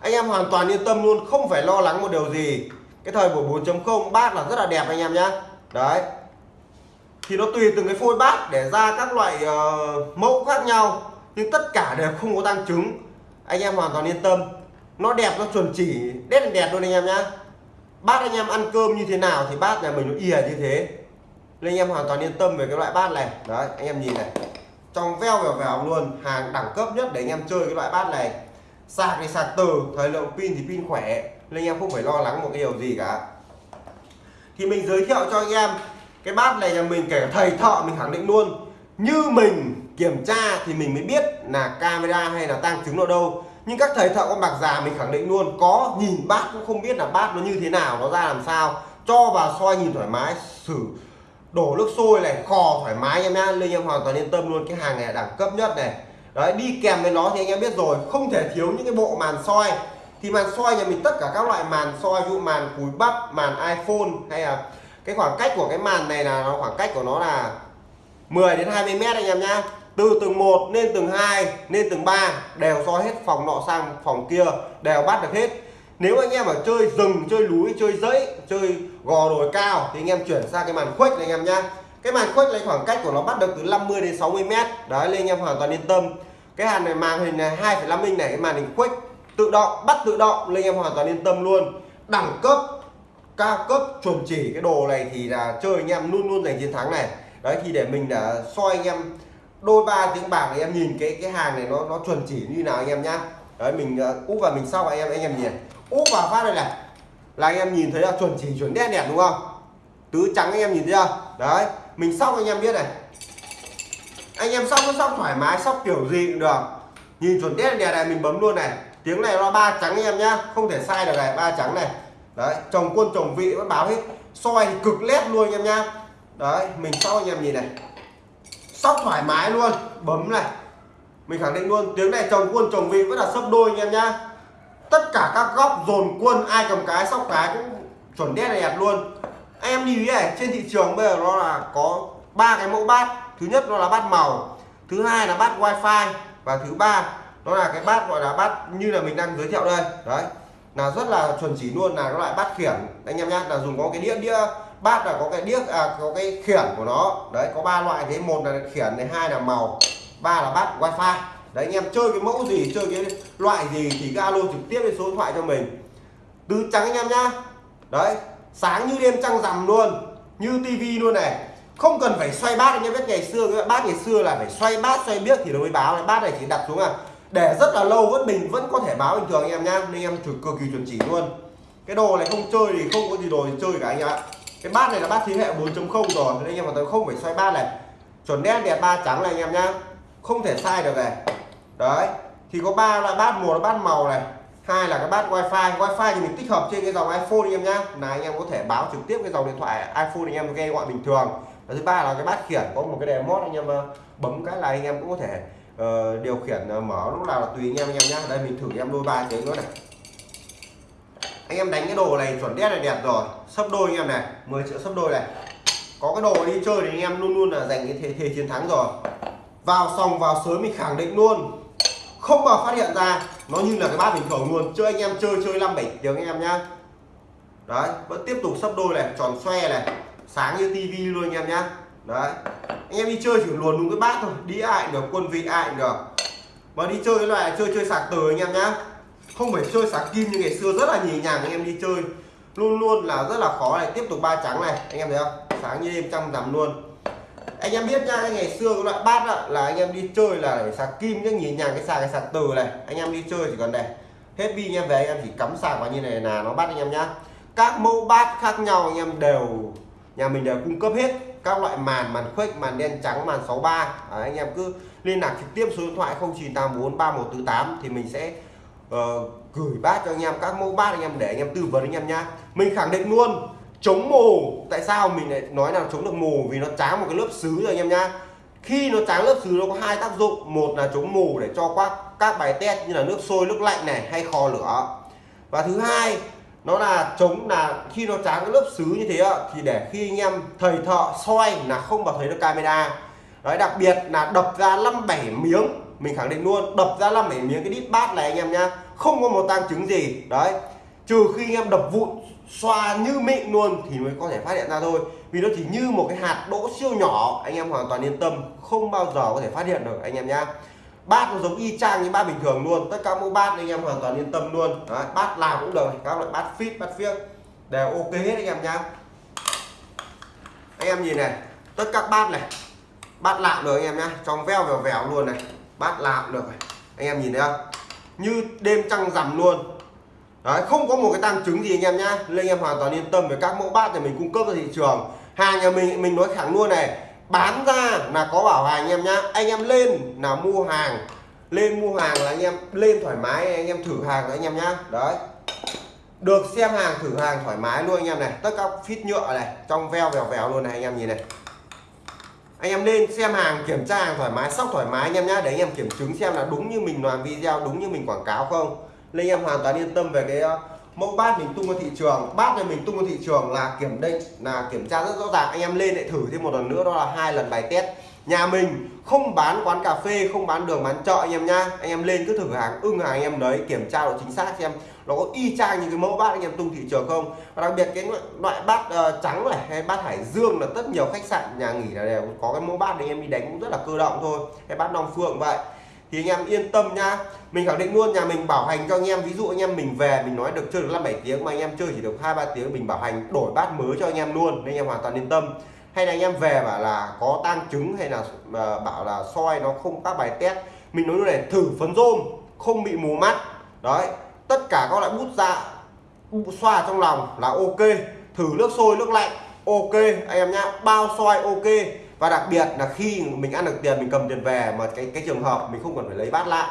Anh em hoàn toàn yên tâm luôn không phải lo lắng một điều gì. Cái thời buổi 4.0 bát là rất là đẹp anh em nhá. Đấy. Thì nó tùy từng cái phôi bát để ra các loại uh, mẫu khác nhau nhưng tất cả đều không có tăng chứng anh em hoàn toàn yên tâm. Nó đẹp nó chuẩn chỉ đét đẹp luôn anh em nhá. Bát anh em ăn cơm như thế nào thì bát nhà mình nó ỉa như thế nên anh em hoàn toàn yên tâm về cái loại bát này. Đấy, anh em nhìn này. Trong veo vèo vèo luôn, hàng đẳng cấp nhất để anh em chơi cái loại bát này. Sạc thì sạc từ, thời lượng pin thì pin khỏe. Nên anh em không phải lo lắng một cái điều gì cả. Thì mình giới thiệu cho anh em, cái bát này nhà mình kể thầy thợ mình khẳng định luôn. Như mình kiểm tra thì mình mới biết là camera hay là tăng chứng ở đâu. Nhưng các thầy thợ con bạc già mình khẳng định luôn, có nhìn bát cũng không biết là bát nó như thế nào, nó ra làm sao. Cho vào soi nhìn thoải mái, xử đổ nước sôi này, kho thoải mái em nhá nên em hoàn toàn yên tâm luôn, cái hàng này đẳng cấp nhất này. Đấy, đi kèm với nó thì anh em biết rồi, không thể thiếu những cái bộ màn soi. Thì màn soi nhà mình tất cả các loại màn soi, ví dụ màn cúi bắp, màn iphone, hay là cái khoảng cách của cái màn này là nó, khoảng cách của nó là 10 đến 20 mét anh em nhá. Từ tầng 1 lên tầng 2 lên tầng 3 đều soi hết phòng nọ sang phòng kia, đều bắt được hết. Nếu anh em ở chơi rừng, chơi núi, chơi dãy, chơi gò đồi cao. Thì anh em chuyển sang cái màn khuếch này anh em nhá. Cái màn khuếch này khoảng cách của nó bắt được từ 50 đến 60 mét. Đấy nên anh em hoàn toàn yên tâm. Cái hàng này màn hình này 2,5 inch này cái màn hình khuếch tự động bắt tự động nên anh em hoàn toàn yên tâm luôn. Đẳng cấp cao cấp chuẩn chỉ cái đồ này thì là chơi anh em luôn luôn giành chiến thắng này. Đấy thì để mình đã soi anh em đôi ba tiếng bạc anh em nhìn cái cái hàng này nó nó chuẩn chỉ như nào anh em nhá. Đấy mình uh, úp vào mình sau anh em anh em nhìn. Úp vào phát đây này là anh em nhìn thấy là chuẩn chỉ, chuẩn đen đẹp đúng không? Tứ trắng anh em nhìn thấy chưa? Đấy, mình sóc anh em biết này. Anh em sóc nó sóc thoải mái, sóc kiểu gì cũng được. Nhìn chuẩn đen đẹp này mình bấm luôn này. Tiếng này nó ba trắng anh em nhá, không thể sai được này, ba trắng này. Đấy, chồng quân chồng vị vẫn báo hết. Soi thì cực lét luôn anh em nhá. Đấy, mình sóc anh em nhìn này. Sóc thoải mái luôn, bấm này. Mình khẳng định luôn, tiếng này chồng quân chồng vị vẫn là sấp đôi anh em nhá tất cả các góc dồn quân ai cầm cái sóc cái cũng chuẩn đét này đẹp luôn. Anh em nhìn này trên thị trường bây giờ nó là có ba cái mẫu bát. Thứ nhất nó là bát màu thứ hai là bát wifi và thứ ba nó là cái bát gọi là bát như là mình đang giới thiệu đây. Đấy là rất là chuẩn chỉ luôn là loại bát khiển. Anh em nhá là dùng có cái đĩa đĩa bát là có cái đĩa à, có cái khiển của nó. Đấy có ba loại thế một là khiển này hai là màu ba là bát wifi đấy, anh em chơi cái mẫu gì, chơi cái loại gì thì cái alo trực tiếp lên số điện thoại cho mình. Tứ trắng anh em nhá. Đấy, sáng như đêm trăng rằm luôn, như tivi luôn này. Không cần phải xoay bát, anh em biết ngày xưa cái bát ngày xưa là phải xoay bát, xoay biết thì nó mới báo. Này bát này chỉ đặt xuống à. Để rất là lâu, vẫn mình vẫn có thể báo bình thường anh em nhá. Nên em cực kỳ chuẩn chỉ luôn. Cái đồ này không chơi thì không có gì đồ thì chơi cả anh em ạ. Cái bát này là bát thế hệ 4.0 rồi, nên anh em mà tôi không phải xoay bát này. Chuẩn đen, đẹp ba trắng này anh em nhá. Không thể sai được này đấy thì có ba loại bát một là bát màu này hai là cái bát wifi. Wifi thì mình tích hợp trên cái dòng iphone anh em nhá. Là anh em có thể báo trực tiếp cái dòng điện thoại iphone anh em nghe gọi bình thường. Và thứ ba là cái bát khiển có một cái đèn mót anh em ờ, bấm cái là anh em cũng có thể uh, điều khiển uh, mở lúc nào là tùy anh em anh em nhá. Đây mình thử em đôi ba tiếng nữa này. Anh em đánh cái đồ này chuẩn đét này đẹp rồi. Sấp đôi anh em này 10 triệu sấp đôi này. Có cái đồ đi chơi thì anh em luôn luôn là giành cái thế, thế chiến thắng rồi. Vào xong vào sới mình khẳng định luôn không bao phát hiện ra, nó như là cái bát bình thường luôn. Chơi anh em chơi chơi năm bảy tiếng anh em nhá. Đấy, vẫn tiếp tục sấp đôi này, tròn xoe này, sáng như tivi luôn anh em nhá. Đấy, anh em đi chơi chỉ luồn đúng cái bát thôi, đi ai được, quân vị ai được. Mà đi chơi cái loại, chơi chơi sạc từ anh em nhá. Không phải chơi sạc kim như ngày xưa, rất là nhì nhàng anh em đi chơi. Luôn luôn là rất là khó này, tiếp tục ba trắng này, anh em thấy không? Sáng như đêm trăm rằm luôn anh em biết nhá ngày xưa cái loại bát đó, là anh em đi chơi là để sạc kim chứ nhìn nhàng cái sạc cái sạc từ này. Anh em đi chơi chỉ còn này hết pin anh em về anh em chỉ cắm sạc vào như này là nó bắt anh em nhá. Các mẫu bát khác nhau anh em đều nhà mình đều cung cấp hết. Các loại màn màn khuếch màn đen trắng màn 63 à, anh em cứ liên lạc trực tiếp số điện thoại 0984 3148 thì mình sẽ uh, gửi bát cho anh em. Các mẫu bát anh em để anh em tư vấn anh em nhá. Mình khẳng định luôn chống mù tại sao mình lại nói là chống được mù vì nó tráng một cái lớp xứ rồi, anh em nhá. Khi nó tráng lớp xứ, nó có hai tác dụng. Một là chống mù để cho các các bài test như là nước sôi, nước lạnh này, hay kho lửa. Và thứ hai, nó là chống là khi nó tráng cái lớp xứ như thế thì để khi anh em thầy thợ soi là không vào thấy được camera. Đấy, đặc biệt là đập ra năm bảy miếng, mình khẳng định luôn, đập ra năm bảy miếng cái đít bát này anh em nhá. Không có một tang chứng gì. Đấy, trừ khi anh em đập vụn xoa như mịn luôn thì mới có thể phát hiện ra thôi. Vì nó chỉ như một cái hạt đỗ siêu nhỏ anh em hoàn toàn yên tâm không bao giờ có thể phát hiện được anh em nhá. Bát nó giống y chang như bát bình thường luôn tất cả mẫu bát anh em hoàn toàn yên tâm luôn. Đấy, bát nào cũng được các loại bát fit bát phiếc đều ok hết anh em nhá. Anh em nhìn này tất các bát này bát lạm được anh em nhá trong veo vèo vèo luôn này bát lạm được anh em nhìn thấy không? Như đêm trăng rằm luôn. Đấy, không có một cái tăng chứng gì anh em nhá nên anh em hoàn toàn yên tâm về các mẫu bát để mình cung cấp ra thị trường hàng nhà mình mình nói thẳng luôn này bán ra là có bảo hành anh em nhá anh em lên là mua hàng lên mua hàng là anh em lên thoải mái anh em thử hàng anh em nhá đấy được xem hàng thử hàng thoải mái luôn anh em này tất cả phít nhựa này trong veo vèo vèo luôn này anh em nhìn này anh em lên xem hàng kiểm tra hàng thoải mái sóc thoải mái anh em nhá để anh em kiểm chứng xem là đúng như mình làm video đúng như mình quảng cáo không nên anh em hoàn toàn yên tâm về cái ờ, mẫu bát mình tung ra thị trường. Bát này mình tung ra thị trường là kiểm định là kiểm tra rất rõ ràng. Anh em lên lại thử thêm một lần nữa đó là hai lần bài test. Nhà mình không bán quán cà phê không bán đường bán chợ anh em nhá. Anh em lên cứ thử hàng ưng hàng anh em đấy kiểm tra độ chính xác xem nó có y chang như cái mẫu bát anh em tung thị trường không. Và đặc biệt cái loại bát uh, trắng này hay bát hải dương là rất nhiều khách sạn nhà nghỉ là đều có cái mẫu bát anh em đi đánh cũng rất là cơ động thôi. Cái bát long phượng vậy thì anh em yên tâm nhá mình khẳng định luôn, nhà mình bảo hành cho anh em. Ví dụ anh em mình về, mình nói được chơi được năm bảy tiếng mà anh em chơi chỉ được hai ba tiếng, mình bảo hành đổi bát mới cho anh em luôn. Nên anh em hoàn toàn yên tâm. Hay là anh em về bảo là có tăng chứng hay là ờ, bảo là soi nó không các bài test. Mình nói luôn này, thử phấn rôm, không bị mù mắt. Đấy, tất cả các loại bút dạ xoa trong lòng là ok. Thử nước sôi, nước lạnh, ok. Anh em nhá, bao soi ok và đặc biệt là khi mình ăn được tiền, mình cầm tiền về mà cái cái trường hợp mình không cần phải lấy bát lại,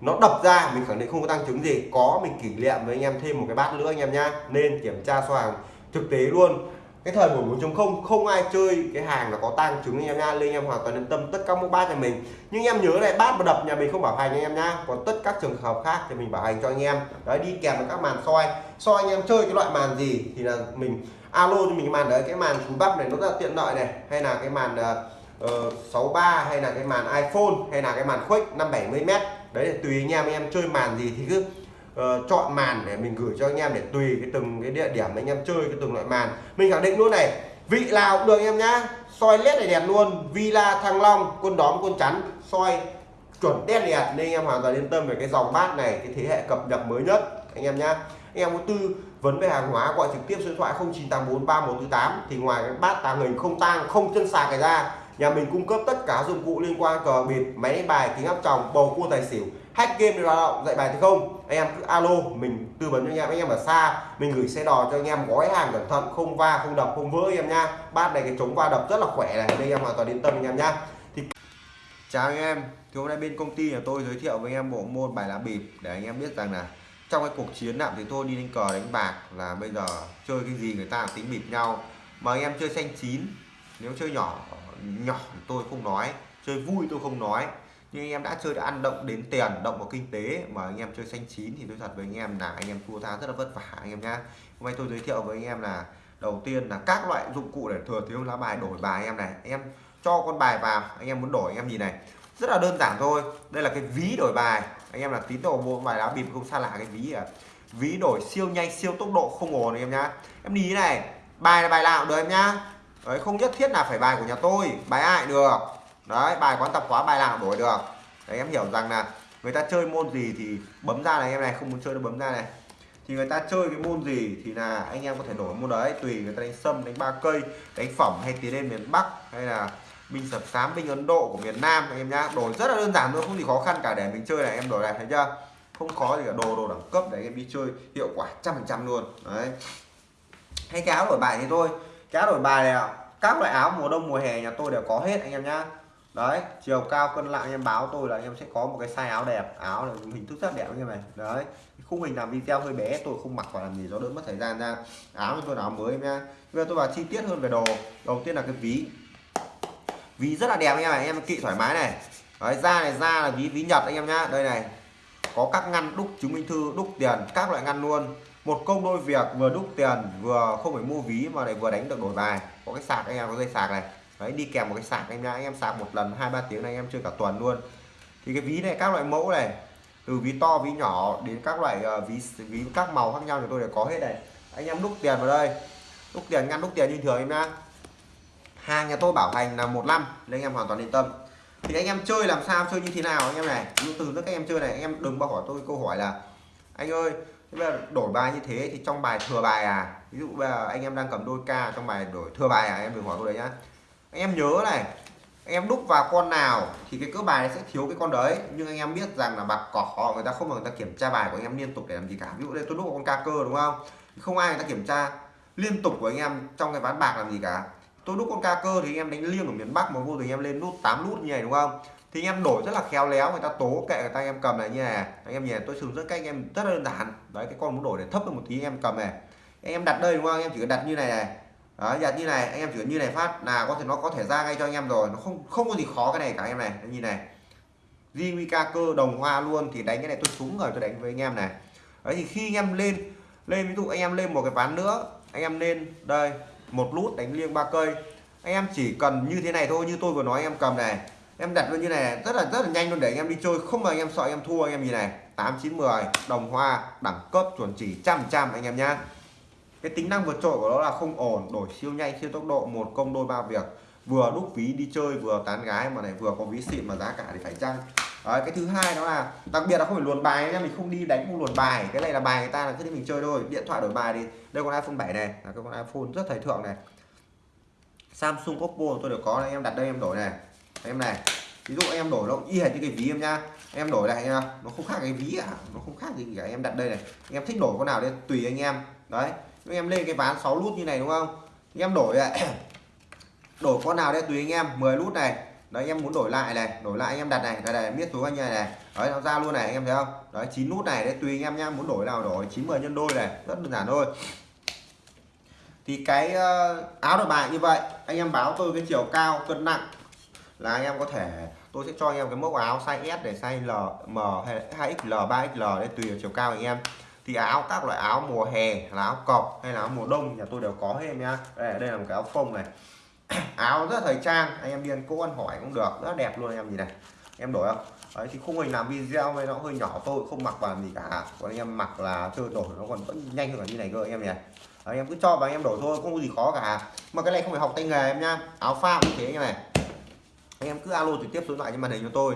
nó đập ra, mình khẳng định không có tăng chứng gì. Có mình kỷ niệm với anh em thêm một cái bát nữa anh em nhá, nên kiểm tra xoàng thực tế luôn. Cái thời buổi 4.0 không ai chơi cái hàng là có tăng trứng anh em nha lên em hoàn toàn yên tâm tất cả mẫu bát nhà mình. Nhưng em nhớ này, bát mà đập nhà mình không bảo hành anh em nhá, còn tất các trường hợp khác thì mình bảo hành cho anh em. Đấy, đi kèm với các màn soi. Soi anh em chơi cái loại màn gì thì là mình alo cho mình cái màn đấy cái màn cúi bắp này nó rất là tiện lợi này. Hay là cái màn ờ, ờ, uh, 63 hay là cái màn iPhone hay là cái màn khuếch 570 m đấy là tùy anh em anh em chơi màn gì thì cứ uh, chọn màn để mình gửi cho anh em để tùy cái từng cái địa điểm anh em chơi cái từng loại màn. Mình khẳng định luôn này vị nào cũng được em nhá. Soi led này đẹp luôn Villa Thăng Long quân đóm quân chắn soi chuẩn đen đẹp. Nên anh em hoàn toàn yên tâm về cái dòng bát này cái thế hệ cập nhật mới nhất anh em nhá anh em có tư vấn về hàng hóa gọi trực tiếp số điện thoại 0984 3148 thì ngoài cái bát tàng hình không tang, không chân sạc này ra, nhà mình cung cấp tất cả dụng cụ liên quan cờ bịp máy đánh bài, kính áp tròng, bầu cua tài xỉu, hack game để hoạt động, dạy bài thì không. Anh em cứ alo, mình tư vấn cho anh em. Anh em ở xa, mình gửi xe đò cho anh em gói hàng cẩn thận, không va, không đập, không vỡ anh em nha. Bát này cái chống va đập rất là khỏe này đây em hoàn toàn yên tâm anh em nha. Thì chào anh em, thì hôm nay bên công ty nhà tôi giới thiệu với anh em bộ môn bài lá bịp, để anh em biết rằng là trong cái cuộc chiến nào thì tôi đi đánh cờ đánh bạc là bây giờ chơi cái gì người ta tính bịp nhau. Mà anh em chơi xanh chín, nếu chơi nhỏ nhỏ tôi không nói, chơi vui tôi không nói. Nhưng anh em đã chơi, đã ăn động đến tiền, động vào kinh tế mà anh em chơi xanh chín thì tôi thật với anh em là anh em thua tha rất là vất vả anh em nhá. Hôm nay tôi giới thiệu với anh em là đầu tiên là các loại dụng cụ để thừa thiếu lá bài đổi bài anh em này. Anh em cho con bài vào, anh em muốn đổi anh em nhìn này. Rất là đơn giản thôi. Đây là cái ví đổi bài anh em là tín đồ mua bài lá bịp không xa lạ cái ví à ví đổi siêu nhanh, siêu tốc độ không ổn anh em nhá. Em đi này, bài là bài nào được em nhá. Đấy, không nhất thiết là phải bài của nhà tôi, bài ai được. Đấy, bài quán tập khóa bài nào đổi được. Đấy, em hiểu rằng là người ta chơi môn gì thì bấm ra này em này, không muốn chơi nó bấm ra này. Thì người ta chơi cái môn gì thì là anh em có thể đổi môn đấy, tùy người ta đánh sâm, đánh ba cây, đánh phẩm hay tiến lên miền bắc hay là binh sập sám, binh ấn độ của miền nam anh em nhá. Đổi rất là đơn giản thôi, không gì khó khăn cả. Để mình chơi này, em đổi này thấy chưa không khó gì cả, đồ đồ đẳng cấp để anh em đi chơi hiệu quả trăm phần trăm luôn. Đấy. Hay cái áo đổi bài thì thôi. Cái áo đổi bài này các loại áo mùa đông, mùa hè nhà tôi đều có hết anh em nhá. Đấy, chiều cao, cân nặng, anh em báo tôi là anh em sẽ có một cái size áo đẹp. Áo này hình thức rất đẹp anh em này. Đấy. Khung hình làm video hơi bé, tôi không mặc vào làm gì, nó đỡ mất thời gian ra. Áo tôi áo mới em nha bây giờ tôi vào chi tiết hơn về đồ. Đầu tiên là cái ví ví rất là đẹp anh em này anh em kỵ thoải mái này. Đấy da này da là ví ví nhật anh em nhá. Đây này có các ngăn đúc chứng minh thư đúc tiền các loại ngăn luôn. Một công đôi việc vừa đúc tiền vừa không phải mua ví mà lại vừa đánh được đổi bài. Có cái sạc anh em có dây sạc này. Đấy đi kèm một cái sạc anh nha anh em sạc một lần hai ba tiếng này anh em chơi cả tuần luôn. Thì cái ví này các loại mẫu này từ ví to ví nhỏ đến các loại uh, ví ví các màu khác nhau thì tôi đều có hết này. Anh em đúc tiền vào đây. Đúc tiền ngăn đúc tiền như thường em nhá hàng nhà tôi bảo hành là một năm nên anh em hoàn toàn yên tâm thì anh em chơi làm sao chơi như thế nào anh em này ví từ các em chơi này anh em đừng bao hỏi tôi câu hỏi là anh ơi bây giờ đổi bài như thế thì trong bài thừa bài à ví dụ bây giờ anh em đang cầm đôi ca trong bài đổi thừa bài à em đừng hỏi tôi đấy nhá anh em nhớ này anh em đúc vào con nào thì cái cỡ bài sẽ thiếu cái con đấy nhưng anh em biết rằng là bạc cỏ người ta không mà người ta kiểm tra bài của anh em liên tục để làm gì cả ví dụ đây tôi đúc vào con ca cơ đúng không không ai người ta kiểm tra liên tục của anh em trong cái ván bạc làm gì cả tôi đúc con ca cơ thì anh em đánh liêng ở miền Bắc mà vô tình anh em lên nút 8 nút như này đúng không thì anh em đổi rất là khéo léo người ta tố kệ người ta anh em cầm này như này anh em nhìn tôi sử dụng rất cách anh em rất là đơn giản đấy cái con muốn đổi để thấp hơn một tí anh em cầm này anh em đặt đây đúng không anh em chỉ cần đặt như này này đấy, đặt như này anh em chỉ cần như này phát là có thể nó có thể ra ngay cho anh em rồi nó không không có gì khó cái này cả anh em này như này Jimika cơ đồng hoa luôn thì đánh cái này tôi súng rồi tôi đánh với anh em này đấy thì khi anh em lên lên ví dụ anh em lên một cái ván nữa anh em lên đây một lút đánh liêng ba cây. Anh em chỉ cần như thế này thôi, như tôi vừa nói em cầm này. Em đặt như này, rất là rất là nhanh luôn để anh em đi chơi. Không mà anh em sợ anh em thua anh em nhìn này. Tám, chín, mười, đồng hoa, đẳng cấp, chuẩn chỉ, trăm trăm anh em nhá. Cái tính năng vượt trội của nó là không ổn, đổi siêu nhanh, siêu tốc độ, một công đôi ba việc. Vừa đúc ví đi chơi, vừa tán gái, mà này vừa có ví xịn mà giá cả thì phải chăng? Đấy, cái thứ hai đó là đặc biệt là không phải luồn bài nha mình không đi đánh không luồn bài. Cái này là bài người ta là cứ đi mình chơi thôi. Điện thoại đổi bài thì đây con iPhone 7 này là cái con iPhone rất thời thượng này. Samsung Oppo tôi đều có đây em đặt đây em đổi này. Em này ví dụ em đổi nó y hệt như cái ví em nha. Em đổi này nha nó không khác cái ví à nó không khác gì cả em đặt đây này. Em thích đổi con nào đây tùy anh em. Đấy em lên cái ván 6 nút như này đúng không? Em đổi lại [coughs] đổi con nào đây tùy anh em. 10 nút này đấy em muốn đổi lại này đổi lại anh em đặt này đây này biết số anh em này. Đấy nó ra luôn này anh em thấy không? Đấy chín nút này đấy tùy anh em nhá muốn đổi nào đổi 9 10 nhân đôi này rất đơn giản thôi. Thì cái ờ, áo đổi bài như vậy anh em báo tôi cái chiều cao cân nặng là anh em có thể tôi sẽ cho anh em cái mẫu áo size S để size L, M hay 2XL, 3XL đấy tùy vào chiều cao anh em. Thì áo các loại áo mùa hè là áo cọc hay là áo mùa đông nhà tôi đều có hết em nhá. Đây, đây là một cái áo phông này. [coughs] áo rất thời trang anh em đi ăn cỗ ăn hỏi cũng được rất đẹp luôn anh em nhìn này. Em đổi không? Đấy thì khung hình làm video này nó hơi nhỏ tôi không mặc vào gì cả. Còn anh em mặc là chơi đổi nó còn vẫn nhanh hơn cả như này cơ anh em nhỉ đấy, anh em cứ cho và anh em đổi thôi không có gì khó cả. Mà cái này không phải học tay nghề em nhá áo pha cũng thế như này. Anh em cứ alo trực tiếp số lại trên màn hình cho tôi.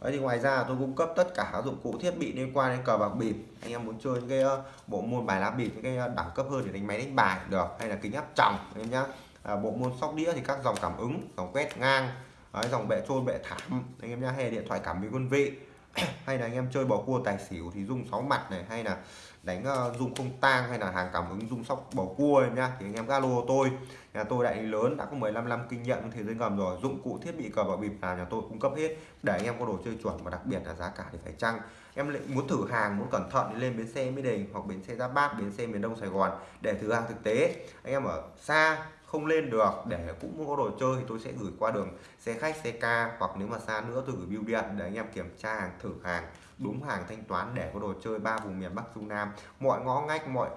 Đấy thì ngoài ra tôi cung cấp tất cả các dụng cụ thiết bị liên quan đến cờ bạc bịp. Anh em muốn chơi những cái ờ, bộ môn bài lá bịp những cái ờ, đẳng cấp hơn để đánh máy đánh bài được hay là kính áp tròng anh em nhá à, bộ môn sóc đĩa thì các dòng cảm ứng dòng quét ngang Đấy, dòng bệ trôn bệ thảm. Anh em nhá hay điện thoại cảm biến quân vị. [clears throat] Hay là anh em chơi bầu cua tài xỉu thì dùng sáu mặt này hay là đánh ờ, uh, dung không tang hay là hàng cảm ứng dùng sóc bầu cua em nhá thì anh em galo tôi. Nhà tôi đại lý lớn đã có 15 năm kinh nghiệm thế giới ngầm rồi dụng cụ thiết bị cờ bạc bịp nào nhà tôi cung cấp hết. Để anh em có đồ chơi chuẩn và đặc biệt là giá cả thì phải chăng? Em lại muốn thử hàng muốn cẩn thận thì lên bến xe mỹ đình hoặc bến xe giáp bát bến xe miền đông sài gòn để thử hàng thực tế. Anh em ở xa không lên được, để cũng muốn có đồ chơi thì tôi sẽ gửi qua đường xe khách, xe ca, hoặc nếu mà xa nữa tôi gửi bưu điện để anh em kiểm tra hàng, thử hàng, đúng hàng thanh toán để có đồ chơi ba vùng miền bắc, trung nam. Mọi ngõ ngách, mọi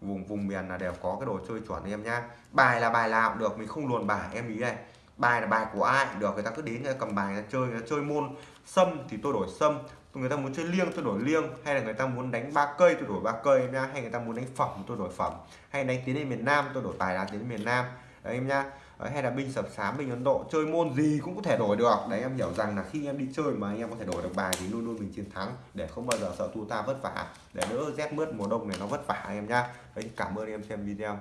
vùng vùng miền là đều có cái đồ chơi chuẩn em nhá. Bài là bài nào cũng được, mình không luồn bài, em ý này. Bài là bài của ai được, người ta cứ đến người ta cầm bài người ta chơi, người ta chơi môn sâm thì tôi đổi sâm người ta muốn chơi liêng tôi đổi liêng. Hay là người ta muốn đánh ba cây tôi đổi ba cây em nhá hay người ta muốn đánh phẩm tôi đổi phẩm. Hay đánh tiến lên miền nam tôi đổi tài lá tiến lên miền nam. Đấy em nhá đấy, hay là binh sập sám binh ấn độ chơi môn gì cũng có thể đổi được. Đấy em hiểu rằng là khi em đi chơi mà anh em có thể đổi được bài thì luôn luôn mình chiến thắng. Để không bao giờ sợ thua ta vất vả. Để đỡ rét mướt mùa đông này nó vất vả em nhá đấy cảm ơn em xem video.